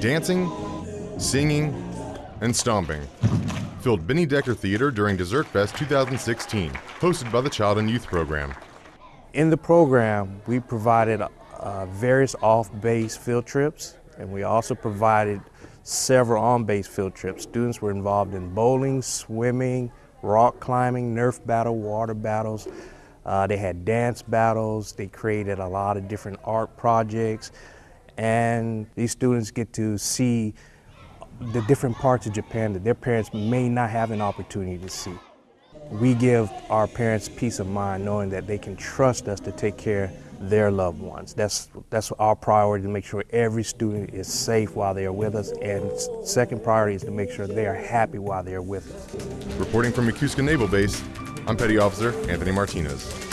Dancing, singing, and stomping filled Benny Decker Theater during Dessert Fest 2016, hosted by the Child and Youth Program. In the program, we provided uh, various off-base field trips, and we also provided several on-base field trips. Students were involved in bowling, swimming, rock climbing, Nerf battle, water battles. Uh, they had dance battles. They created a lot of different art projects. And these students get to see the different parts of Japan that their parents may not have an opportunity to see. We give our parents peace of mind knowing that they can trust us to take care their loved ones. That's, that's our priority to make sure every student is safe while they are with us. And second priority is to make sure they are happy while they are with us. Reporting from Yokosuka Naval Base, I'm Petty Officer Anthony Martinez.